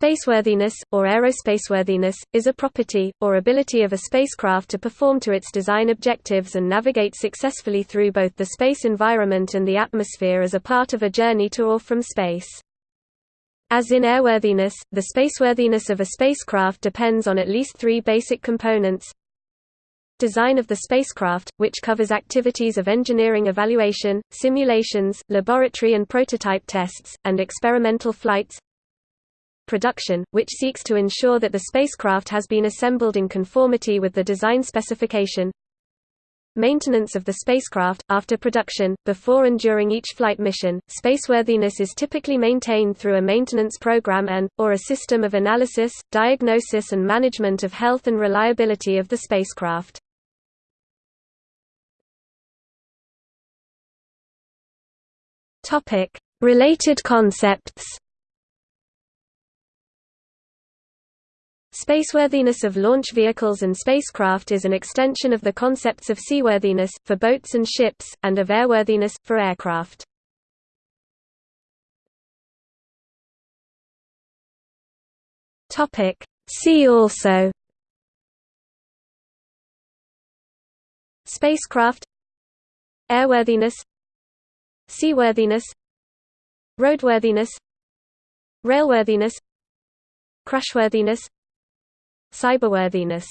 Spaceworthiness, or aerospaceworthiness, is a property, or ability of a spacecraft to perform to its design objectives and navigate successfully through both the space environment and the atmosphere as a part of a journey to or from space. As in airworthiness, the spaceworthiness of a spacecraft depends on at least three basic components. Design of the spacecraft, which covers activities of engineering evaluation, simulations, laboratory and prototype tests, and experimental flights production, which seeks to ensure that the spacecraft has been assembled in conformity with the design specification Maintenance of the spacecraft, after production, before and during each flight mission, spaceworthiness is typically maintained through a maintenance program and, or a system of analysis, diagnosis and management of health and reliability of the spacecraft. Related concepts Spaceworthiness of launch vehicles and spacecraft is an extension of the concepts of seaworthiness, for boats and ships, and of airworthiness, for aircraft. See also Spacecraft Airworthiness Seaworthiness Roadworthiness Railworthiness Crashworthiness Cyberworthiness